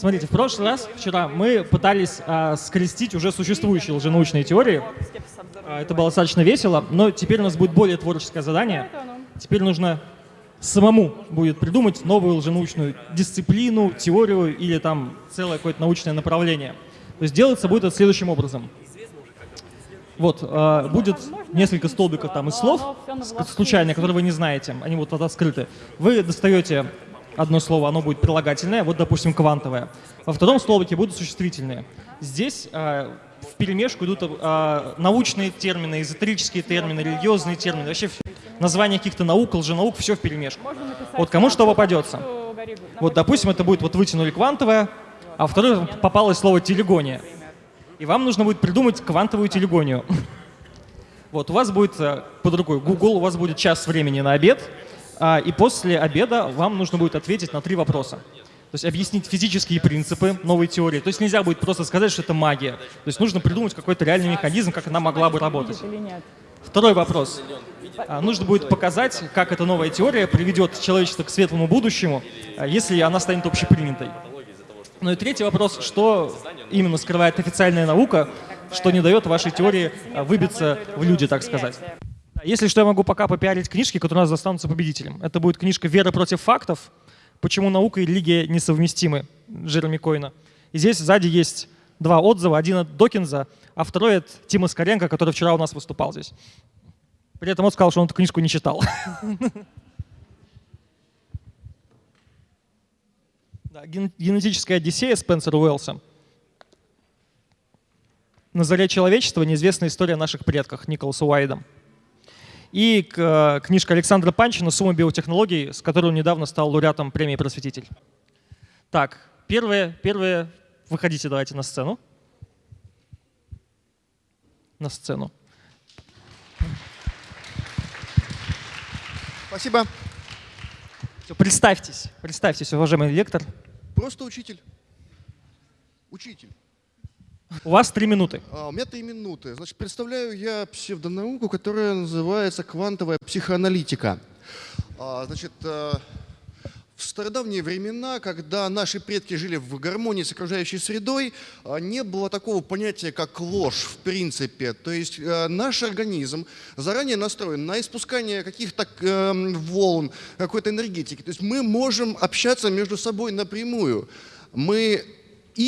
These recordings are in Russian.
Смотрите, в прошлый раз, вчера, мы пытались а, скрестить уже существующие лженаучные теории. А, это было достаточно весело, но теперь у нас будет более творческое задание. Теперь нужно самому будет придумать новую лженаучную дисциплину, теорию или там целое какое-то научное направление. То есть делаться будет это следующим образом. Вот, э, будет несколько столбиков там из слов, случайно, которые вы не знаете, они вот тут открыты. Вы достаете одно слово, оно будет прилагательное, вот, допустим, квантовое. Во втором столбике будут существительные. Здесь э, в перемешку идут э, научные термины, эзотерические термины, религиозные термины, вообще названия каких-то наук, лженаук, все в перемешку. Вот кому что попадется. Вот, допустим, это будет вот вытянули квантовое, а второе попалось слово телегония и вам нужно будет придумать квантовую телегонию. Вот, у вас будет э, под рукой Google, у вас будет час времени на обед, и после обеда вам нужно будет ответить на три вопроса. То есть объяснить физические принципы новой теории. То есть нельзя будет просто сказать, что это магия. То есть нужно придумать какой-то реальный механизм, как она могла бы работать. Второй вопрос. А, нужно будет показать, как эта новая теория приведет человечество к светлому будущему, а, если она станет общепринятой. Ну и третий вопрос, что именно скрывает официальная наука, что не дает вашей теории а, выбиться в люди, так сказать. Если что, я могу пока попиарить книжки, которые у нас застанутся победителем. Это будет книжка «Вера против фактов. Почему наука и религия несовместимы» Джереми Койна. И здесь сзади есть два отзыва. Один от Докинза, а второй от Тима Скоренко, который вчера у нас выступал здесь. При этом он сказал, что он эту книжку не читал. Да, генетическая Одиссея Спенсера Уэллса. На заре человечества неизвестная история наших предках Николаса Уайда. И э, книжка Александра Панчина «Сумма биотехнологий», с которой он недавно стал лауреатом премии «Просветитель». Так, первое, первое, выходите давайте на сцену. На сцену. Спасибо. Все, представьтесь, представьтесь, уважаемый лектор. Просто учитель. Учитель. У вас три минуты. А, у меня три минуты. Значит, представляю я псевдонауку, которая называется квантовая психоаналитика. А, значит, э, в стародавние времена, когда наши предки жили в гармонии с окружающей средой, а, не было такого понятия, как ложь в принципе. То есть э, наш организм заранее настроен на испускание каких-то эм, волн, какой-то энергетики. То есть мы можем общаться между собой напрямую. Мы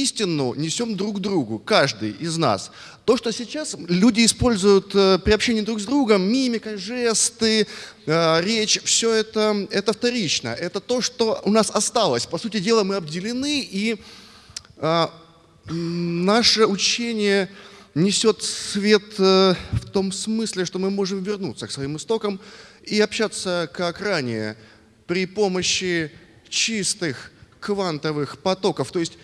истину несем друг другу, каждый из нас. То, что сейчас люди используют э, при общении друг с другом, мимика, жесты, э, речь, все это, это вторично. Это то, что у нас осталось. По сути дела, мы обделены, и э, наше учение несет свет в том смысле, что мы можем вернуться к своим истокам и общаться как ранее при помощи чистых квантовых потоков. То есть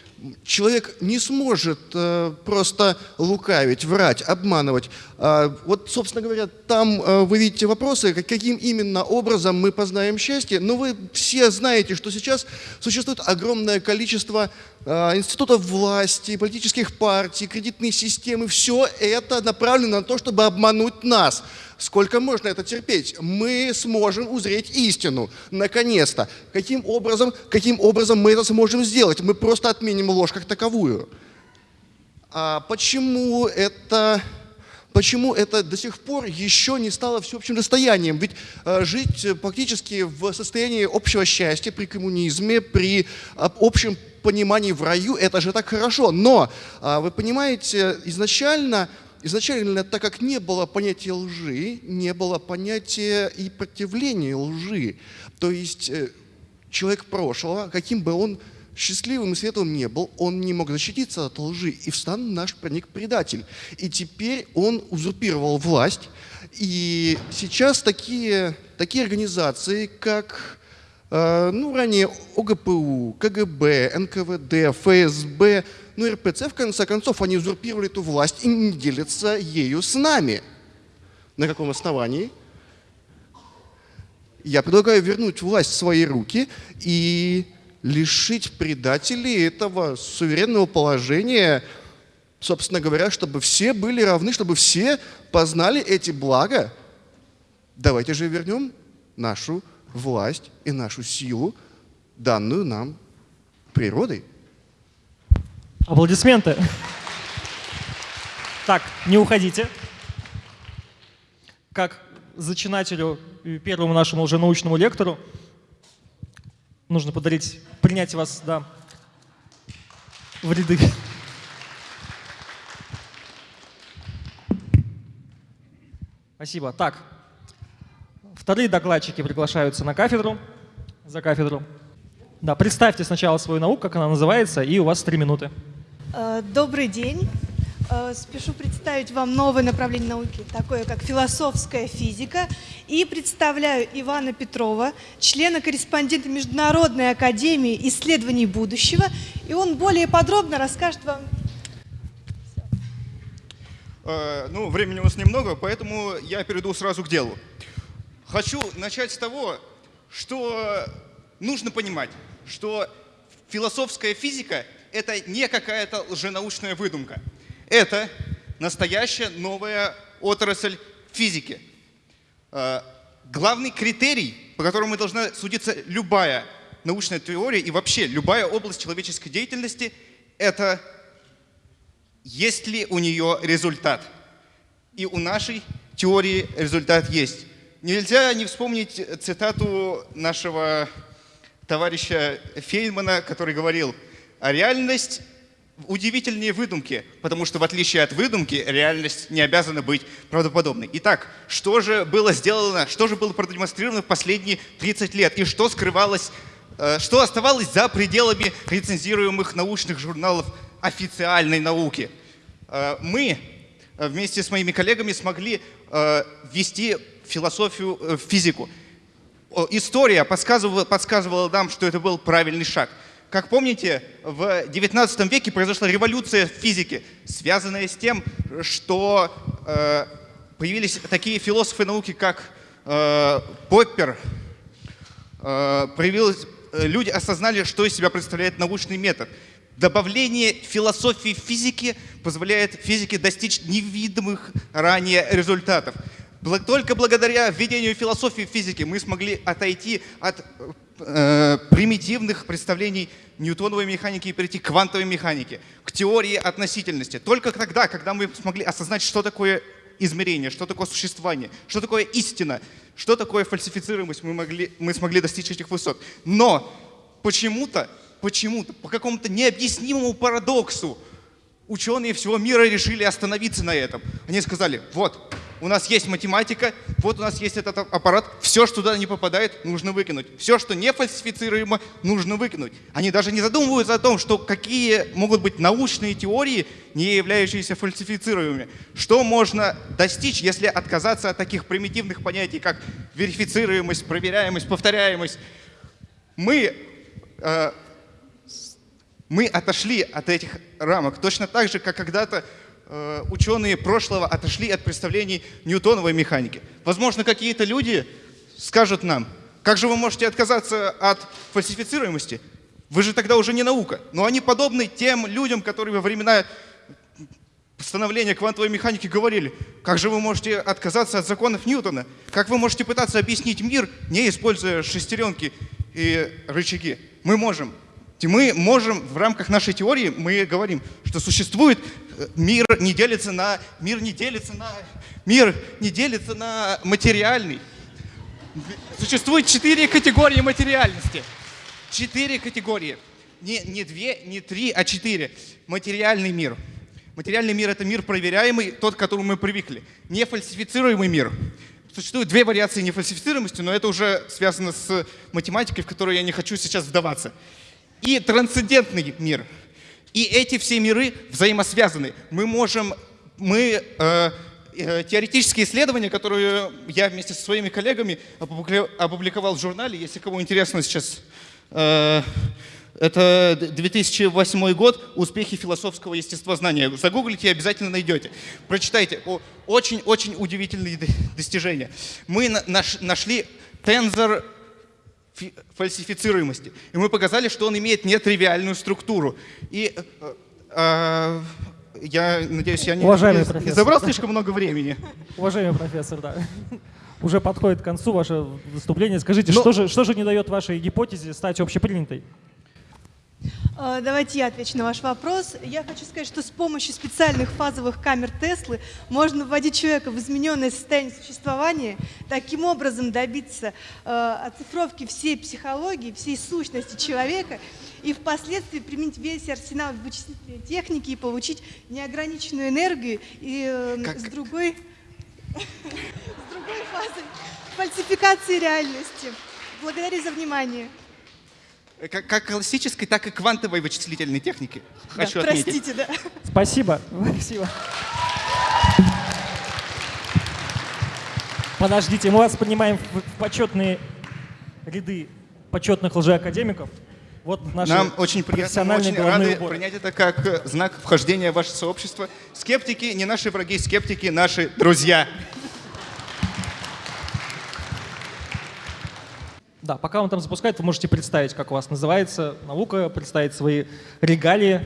человек не сможет э, просто лукавить, врать, обманывать. Э, вот, собственно говоря, там э, вы видите вопросы, каким именно образом мы познаем счастье. Но вы все знаете, что сейчас существует огромное количество э, институтов власти, политических партий, кредитной системы. Все это направлено на то, чтобы обмануть нас. Сколько можно это терпеть? Мы сможем узреть истину, наконец-то. Каким образом, каким образом мы это сможем сделать? Мы просто отменим ложь как таковую. А почему это почему это до сих пор еще не стало всеобщим достоянием. Ведь э, жить практически в состоянии общего счастья при коммунизме, при э, общем понимании в раю, это же так хорошо. Но, э, вы понимаете, изначально изначально, так как не было понятия лжи, не было понятия и противления лжи. То есть э, человек прошлого, каким бы он счастливым и светлым не был, он не мог защититься от лжи, и в стан наш проник предатель. И теперь он узурпировал власть, и сейчас такие, такие организации, как э, ну, ранее ОГПУ, КГБ, НКВД, ФСБ, ну, РПЦ, в конце концов, они узурпировали эту власть и не делятся ею с нами. На каком основании? Я предлагаю вернуть власть в свои руки и лишить предателей этого суверенного положения, собственно говоря, чтобы все были равны, чтобы все познали эти блага. Давайте же вернем нашу власть и нашу силу, данную нам природой. Аплодисменты. Так, не уходите. Как зачинателю первому нашему уже научному лектору нужно подарить, принять вас, да, в ряды. Спасибо. Так, вторые докладчики приглашаются на кафедру, за кафедру. Да, представьте сначала свою науку, как она называется, и у вас три минуты. Э, добрый день. Э, спешу представить вам новое направление науки, такое как философская физика. И представляю Ивана Петрова, члена-корреспондента Международной академии исследований будущего. И он более подробно расскажет вам Э, ну, времени у нас немного, поэтому я перейду сразу к делу. Хочу начать с того, что нужно понимать, что философская физика — это не какая-то лженаучная выдумка. Это настоящая новая отрасль физики. Э, главный критерий, по которому должна судиться любая научная теория и вообще любая область человеческой деятельности — это есть ли у нее результат. И у нашей теории результат есть. Нельзя не вспомнить цитату нашего товарища Фейнмана, который говорил, а реальность удивительнее выдумки, потому что в отличие от выдумки, реальность не обязана быть правдоподобной. Итак, что же было сделано, что же было продемонстрировано в последние 30 лет и что скрывалось, э, что оставалось за пределами рецензируемых научных журналов официальной науки. Э, мы э, вместе с моими коллегами смогли ввести философию в физику. История подсказывала, подсказывала нам, что это был правильный шаг. Как помните, в XIX веке произошла революция в физике, связанная с тем, что появились такие философы науки, как Поппер, появилось, люди осознали, что из себя представляет научный метод. Добавление философии физики позволяет физике достичь невидимых ранее результатов. Только благодаря введению философии физики мы смогли отойти от э, примитивных представлений ньютоновой механики и перейти к квантовой механике, к теории относительности. Только тогда, когда мы смогли осознать, что такое измерение, что такое существование, что такое истина, что такое фальсифицируемость, мы, могли, мы смогли достичь этих высот. Но почему-то почему-то, по какому-то необъяснимому парадоксу, ученые всего мира решили остановиться на этом. Они сказали, вот, у нас есть математика, вот у нас есть этот аппарат, все, что туда не попадает, нужно выкинуть. Все, что не фальсифицируемо, нужно выкинуть. Они даже не задумываются о том, что какие могут быть научные теории, не являющиеся фальсифицируемыми. Что можно достичь, если отказаться от таких примитивных понятий, как верифицируемость, проверяемость, повторяемость. Мы э, мы отошли от этих рамок, точно так же, как когда-то ученые прошлого отошли от представлений ньютоновой механики. Возможно, какие-то люди скажут нам, как же вы можете отказаться от фальсифицируемости? Вы же тогда уже не наука. Но они подобны тем людям, которые во времена становления квантовой механики говорили, как же вы можете отказаться от законов Ньютона? Как вы можете пытаться объяснить мир, не используя шестеренки и рычаги? Мы можем. Мы можем в рамках нашей теории, мы говорим, что существует э, мир не делится на, мир не делится на, мир не делится на материальный. Существует четыре категории материальности. Четыре категории. Не, не две, не три, а четыре. Материальный мир. Материальный мир — это мир проверяемый, тот, к которому мы привыкли. Нефальсифицируемый мир. Существуют две вариации нефальсифицируемости, но это уже связано с математикой, в которую я не хочу сейчас вдаваться и трансцендентный мир. И эти все миры взаимосвязаны. Мы можем, мы э, э, теоретические исследования, которые я вместе со своими коллегами опубликовал в журнале, если кому интересно сейчас, э, это 2008 год «Успехи философского естествознания». Загуглите и обязательно найдете. Прочитайте. Очень-очень удивительные достижения. Мы нашли тензор фальсифицируемости. И мы показали, что он имеет нетривиальную структуру. И э, э, я надеюсь, я не, Уважаемый не, профессор, забрал слишком много времени. Уважаемый профессор, да. Уже подходит к концу ваше выступление. Скажите, Но... что, же, что же не дает вашей гипотезе стать общепринятой? Э, Давайте я отвечу на ваш вопрос. Я хочу сказать, что с помощью специальных фазовых камер Теслы можно вводить человека в измененное состояние существования, таким образом добиться э, оцифровки всей психологии, всей сущности человека и впоследствии применить весь арсенал вычислительной техники и получить неограниченную энергию и э, Как- с другой с другой фазой фальсификации реальности. Благодарю за внимание. Как, как классической, так и квантовой вычислительной техники. Да, Хочу отметить. простите, да. Спасибо. Спасибо. Подождите, мы вас принимаем в, почетные ряды почетных лжеакадемиков. Вот наши Нам очень приятно, мы очень рады уборы. принять это как э, знак вхождения в ваше сообщество. Скептики не наши враги, скептики наши друзья. Да, пока он там запускает, вы можете представить, как у вас называется наука, представить свои регалии.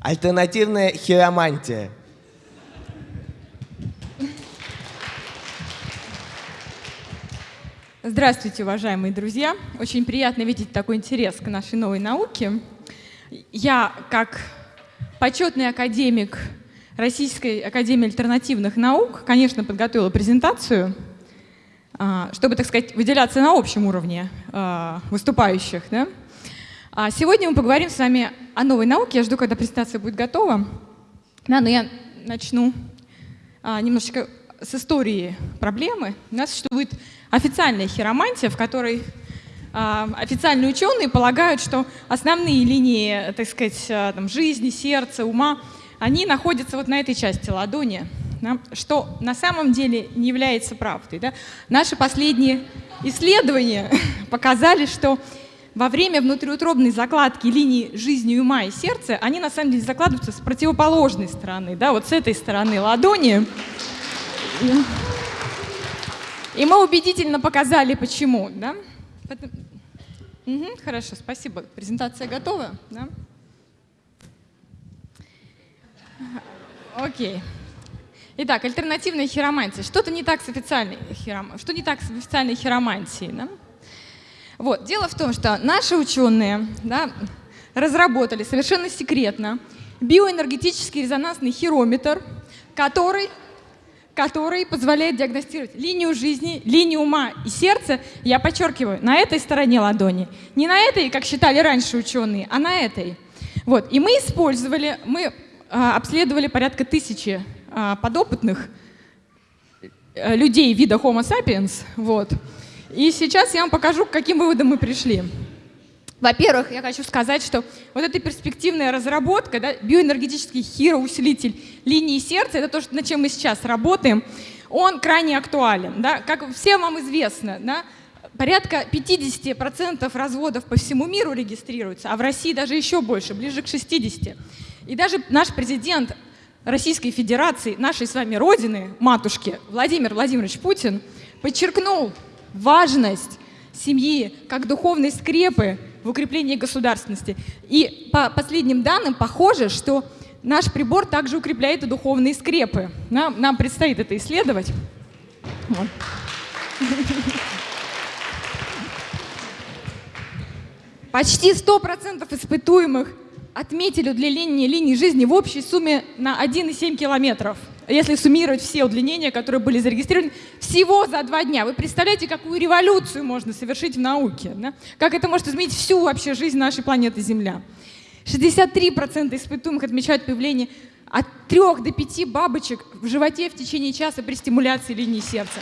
Альтернативная хиромантия. Здравствуйте, уважаемые друзья. Очень приятно видеть такой интерес к нашей новой науке. Я, как почетный академик Российской Академии альтернативных наук, конечно, подготовила презентацию, чтобы, так сказать, выделяться на общем уровне а, выступающих. да. А Сегодня мы поговорим с вами о новой науке. Я жду, когда презентация будет готова. Да, но я начну а, немножечко с истории проблемы. У нас существует официальная хиромантия, в которой а, официальные ученые полагают, что основные линии, так сказать, а, там, жизни, сердца, ума, они находятся вот на этой части ладони, да, что на самом деле не является правдой. Да. Наши последние исследования показали, что во время внутриутробной закладки линии жизни ума и сердца, они на самом деле закладываются с противоположной стороны, да, вот с этой стороны ладони. И мы убедительно показали, почему. Да? Мгм, хорошо, спасибо. Презентация готова? Да? Окей. Итак, альтернативная хиромантия. Что-то не так с официальной хиром... Что не так с официальной хиромантией? Да? Вот. Дело в том, что наши ученые да, разработали совершенно секретно биоэнергетический резонансный хирометр, который который позволяет диагностировать линию жизни, линию ума и сердца, я подчеркиваю, на этой стороне ладони. Не на этой, как считали раньше ученые, а на этой. Вот. И мы использовали, мы а, обследовали порядка тысячи подопытных э, людей вида Homo sapiens. Вот. И сейчас я вам покажу, к каким выводам мы пришли. Во-первых, я хочу сказать, что вот эта перспективная разработка, да, биоэнергетический хироусилитель линии сердца, это то, над чем мы сейчас работаем, он крайне актуален. Да? Как всем вам известно, да, порядка 50% разводов по всему миру регистрируются, а в России даже еще больше, ближе к 60%. И даже наш президент Российской Федерации, нашей с вами родины, матушки, Владимир Владимирович Путин, подчеркнул важность семьи как духовной скрепы в укреплении государственности. И по последним данным похоже, что наш прибор также укрепляет и духовные скрепы. Нам, нам предстоит это исследовать. Почти 100% испытуемых отметили удлинение линии жизни в общей сумме на 1,7 километров. Если суммировать все удлинения, которые были зарегистрированы всего за два дня. Вы представляете, какую революцию можно совершить в науке? да? Как это может изменить всю вообще жизнь нашей планеты Земля? 63% испытуемых отмечают появление от 3 до 5 бабочек в животе в течение часа при стимуляции линии сердца.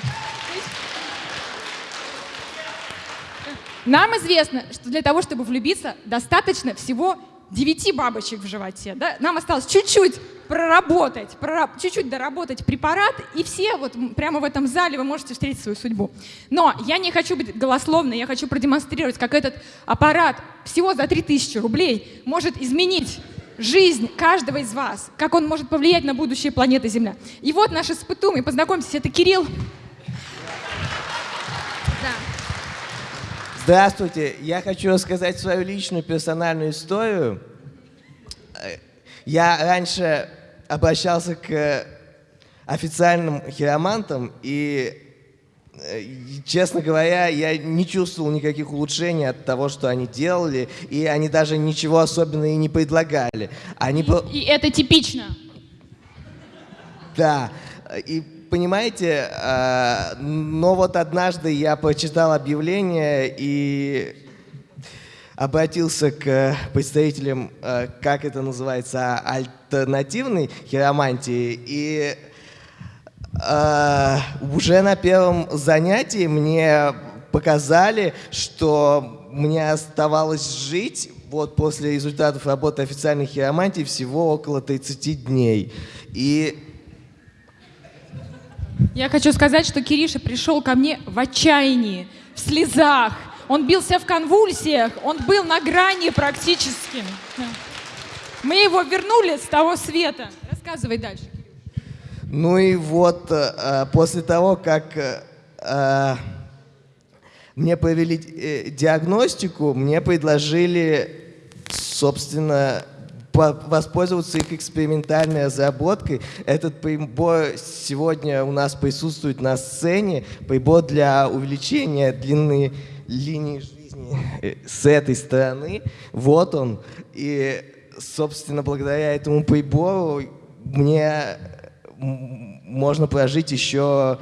Нам известно, что для того, чтобы влюбиться, достаточно всего 9 бабочек в животе. Да? Нам осталось чуть-чуть проработать, прора- чуть-чуть доработать препарат, и все вот прямо в этом зале вы можете встретить свою судьбу. Но я не хочу быть голословной, я хочу продемонстрировать, как этот аппарат всего за 3000 рублей может изменить жизнь каждого из вас, как он может повлиять на будущее планеты Земля. И вот наш испытуемый, познакомьтесь, это Кирилл. Здравствуйте, я хочу рассказать свою личную персональную историю. Я раньше обращался к официальным хиромантам, и э, и, честно говоря, я не чувствовал никаких улучшений от того, что они делали, и они даже ничего особенного и не предлагали. Они по- И это типично. Да. И понимаете, э, но вот однажды я прочитал объявление и обратился к представителям, э, как это называется, альтернативной хиромантии, и э, уже на первом занятии мне показали, что мне оставалось жить вот после результатов работы официальной хиромантии всего около 30 дней. И Я хочу сказать, что Кириша пришел ко мне в отчаянии, в слезах. Он бился в конвульсиях, он был на грани практически. Мы его вернули с того света. Рассказывай дальше. Ну и вот э, после того, как э, э, мне провели диагностику, мне предложили, собственно, воспользоваться их экспериментальной разработкой. Этот прибор сегодня у нас присутствует на сцене. Прибор для увеличения длины линии жизни э, с этой стороны. Вот он. И, собственно, благодаря этому прибору мне можно прожить еще...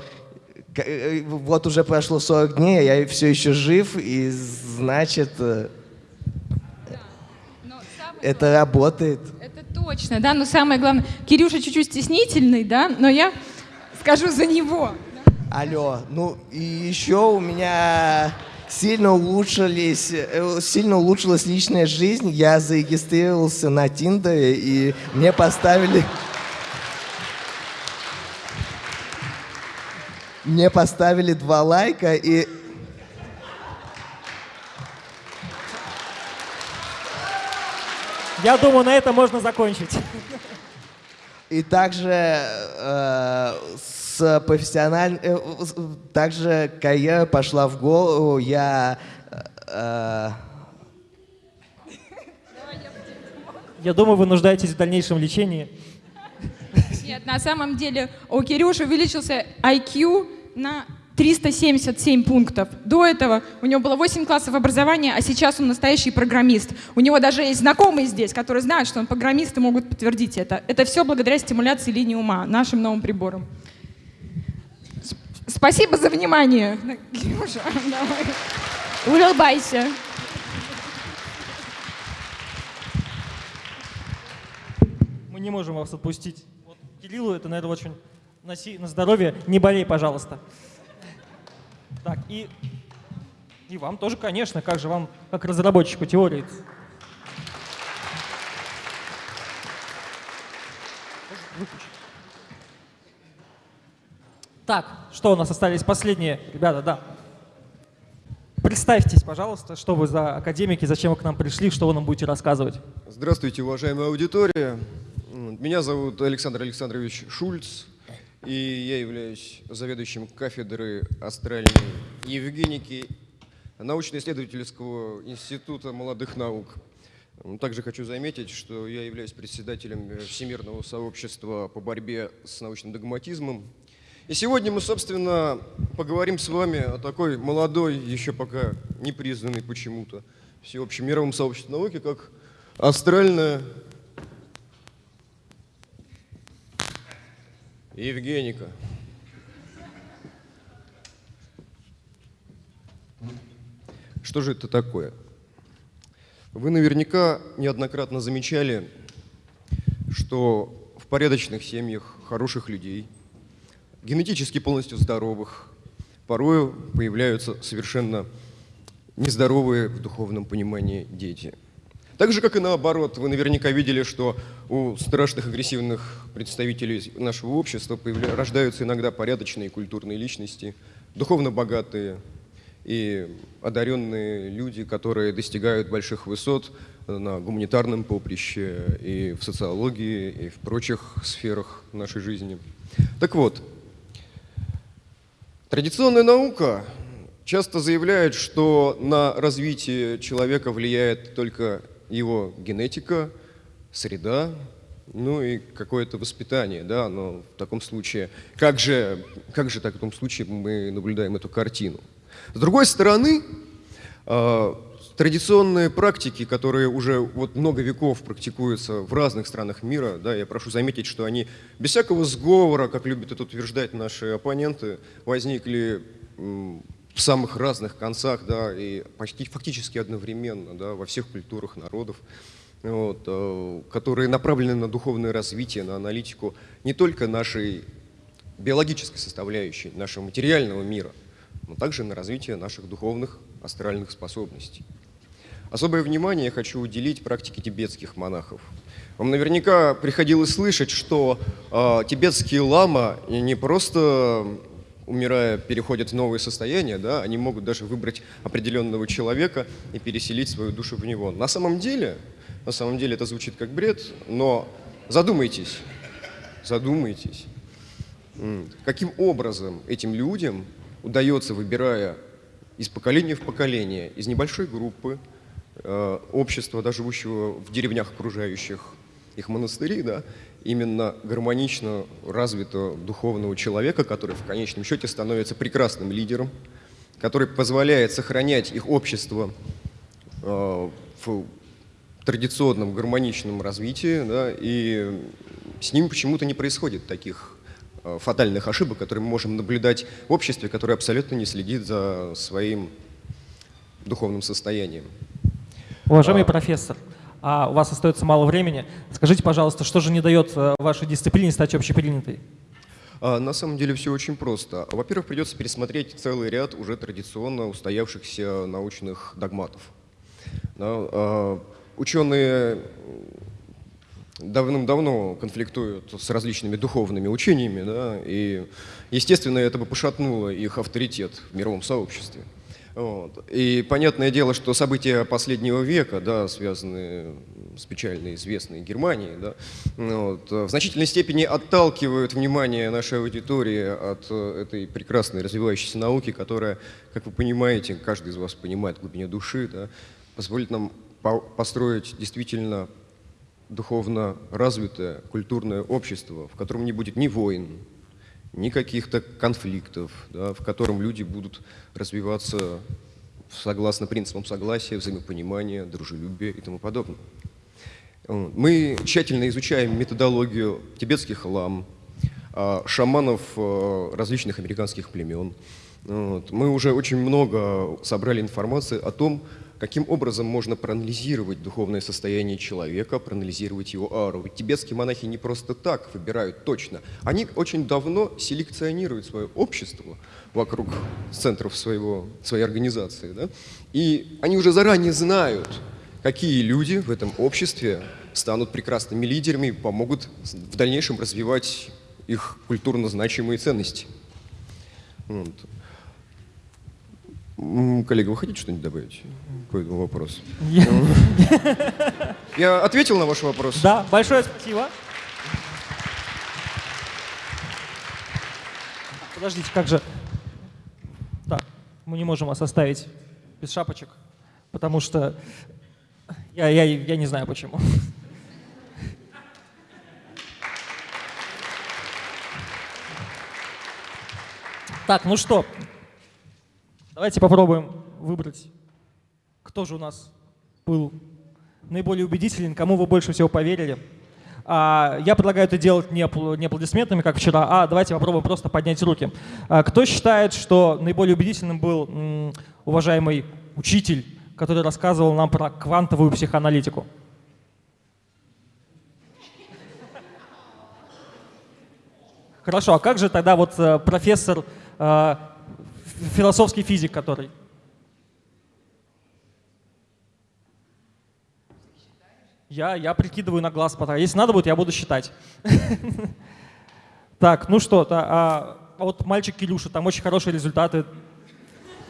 э, Вот уже прошло 40 дней, а я все еще жив, и значит, э, это работает. Это точно, да, но самое главное, Кирюша чуть-чуть стеснительный, да, но я скажу за него. Алло, ну и еще у меня сильно улучшились, э, сильно улучшилась личная жизнь. Я зарегистрировался на Тиндере и мне поставили, мне поставили два лайка и Я думаю, на этом можно закончить. И также э, с профессиональ... э, также карьера пошла в голову. Я э, Я думаю, вы нуждаетесь в дальнейшем лечении. Нет, на самом деле у Кирюши увеличился IQ на 377 пунктов. До этого у него было 8 классов образования, а сейчас он настоящий программист. У него даже есть знакомые здесь, которые знают, что он программист и могут подтвердить это. Это все благодаря стимуляции линии ума, нашим новым приборам. С- Спасибо за внимание. Кирюша, давай. Улыбайся. Мы не можем вас отпустить. Вот Кириллу это, наверное, очень на здоровье. Не болей, пожалуйста. Так, и, и вам тоже, конечно, как же вам, как разработчику теории. Так, что у нас остались последние? Ребята, да. Представьтесь, пожалуйста, что вы за академики, зачем вы к нам пришли, что вы нам будете рассказывать. Здравствуйте, уважаемая аудитория. Меня зовут Александр Александрович Шульц, и я являюсь заведующим кафедры астральной евгеники научно-исследовательского института молодых наук. Также хочу заметить, что я являюсь председателем э, Всемирного сообщества по борьбе с научным догматизмом. И сегодня мы, собственно, поговорим с вами о такой молодой, еще пока не признанной почему-то всеобщем мировом сообществе науки, как астральная Евгеника. Что же это такое? Вы наверняка неоднократно замечали, что в порядочных семьях хороших людей, генетически полностью здоровых, порою появляются совершенно нездоровые в духовном понимании дети. Так же, как и наоборот, вы наверняка видели, что у страшных агрессивных представителей нашего общества рождаются иногда порядочные культурные личности, духовно богатые и одаренные люди, которые достигают больших высот на гуманитарном поприще и в социологии, и в прочих сферах нашей жизни. Так вот, Традиционная наука часто заявляет, что на развитие человека влияет только его генетика, среда, ну и какое-то воспитание, да, но в таком случае, как же, как же так в том случае мы наблюдаем эту картину? С другой стороны, э, традиционные практики, которые уже вот много веков практикуются в разных странах мира, да, я прошу заметить, что они без всякого сговора, как любят это утверждать наши оппоненты, возникли в самых разных концах, да, и почти фактически одновременно, да, во всех культурах народов, вот, э, которые направлены на духовное развитие, на аналитику не только нашей биологической составляющей, нашего материального мира, но также на развитие наших духовных астральных способностей. Особое внимание я хочу уделить практике тибетских монахов. Вам наверняка приходилось слышать, что э, тибетские лама не просто умирая, переходят в новое состояние, да, они могут даже выбрать определенного человека и переселить свою душу в него. На самом деле, на самом деле это звучит как бред, но задумайтесь, задумайтесь, каким образом этим людям удается, выбирая из поколения в поколение, из небольшой группы, э, общества, да, живущего в деревнях окружающих их монастыри, да, именно гармонично развитого духовного человека, который в конечном счете становится прекрасным лидером, который позволяет сохранять их общество э, в традиционном гармоничном развитии, да, и с ним почему-то не происходит таких э, фатальных ошибок, которые мы можем наблюдать в обществе, которое абсолютно не следит за своим духовным состоянием. Уважаемый а... профессор, а у вас остается мало времени. Скажите, пожалуйста, что же не дает э, вашей дисциплине стать общепринятой? А, на самом деле все очень просто. Во-первых, придется пересмотреть целый ряд уже традиционно устоявшихся научных догматов. А, ученые давным-давно конфликтуют с различными духовными учениями, да, и, естественно, это бы пошатнуло их авторитет в мировом сообществе. Вот. И понятное дело, что события последнего века, да, связанные с печально известной Германией, да, вот, в значительной степени отталкивают внимание нашей аудитории от э, этой прекрасной развивающейся науки, которая, как вы понимаете, каждый из вас понимает в глубине души, да, позволит нам построить действительно духовно развитое культурное общество, в котором не будет ни войн, ни каких-то конфликтов, да, в котором люди будут развиваться согласно принципам согласия, взаимопонимания, дружелюбия и тому подобное. Мы тщательно изучаем методологию тибетских лам, а, шаманов а, различных американских племен. Мы уже очень много собрали информации о том, каким образом можно проанализировать духовное состояние человека, проанализировать его ауру. Ведь тибетские монахи не просто так выбирают точно. Они очень давно селекционируют свое общество вокруг центров своего, своей организации. Да? И они уже заранее знают, какие люди в этом обществе станут прекрасными лидерами помогут в дальнейшем развивать их культурно значимые ценности. Вот. Коллега, вы хотите что-нибудь добавить по этому вопросу? Я ответил на ваш вопрос? Да, большое спасибо. Подождите, как же... Так, мы не можем вас оставить без шапочек, потому что я, я, я не знаю почему. Так, ну что, Давайте попробуем выбрать, кто же у нас был наиболее убедителен, кому вы больше всего поверили. А, я предлагаю это делать не, не аплодисментами, как вчера, а давайте попробуем просто поднять руки. А, кто считает, что наиболее убедительным был уважаемый учитель, который рассказывал нам про квантовую психоаналитику? Хорошо, а как же тогда вот э, профессор э, философский физик, который. Я, я прикидываю на глаз потом. Если надо будет, я буду считать. Так, ну что, а, а вот мальчик Кирюша, там очень хорошие результаты.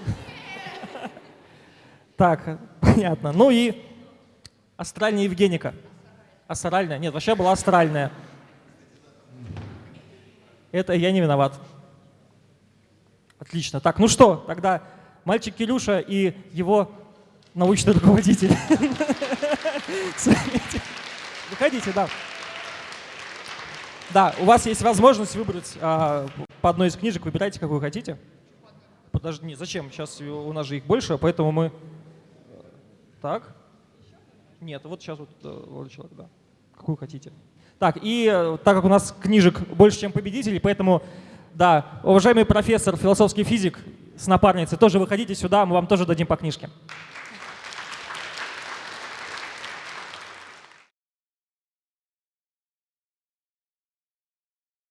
Так, понятно. Ну и астральная Евгеника. Астральная? Нет, вообще была астральная. Это я не виноват. Отлично. Так, ну что, тогда мальчик Кирюша и его научный руководитель. Выходите, да. Да, у вас есть возможность выбрать а, по одной из книжек, выбирайте, какую хотите. Подожди, не, зачем? Сейчас у нас же их больше, поэтому мы... Так? Нет, вот сейчас вот э, вот человек, да. Какую хотите. Так, и э, так как у нас книжек больше, чем победителей, поэтому, да, уважаемый профессор, философский физик с напарницей, тоже выходите сюда, мы вам тоже дадим по книжке.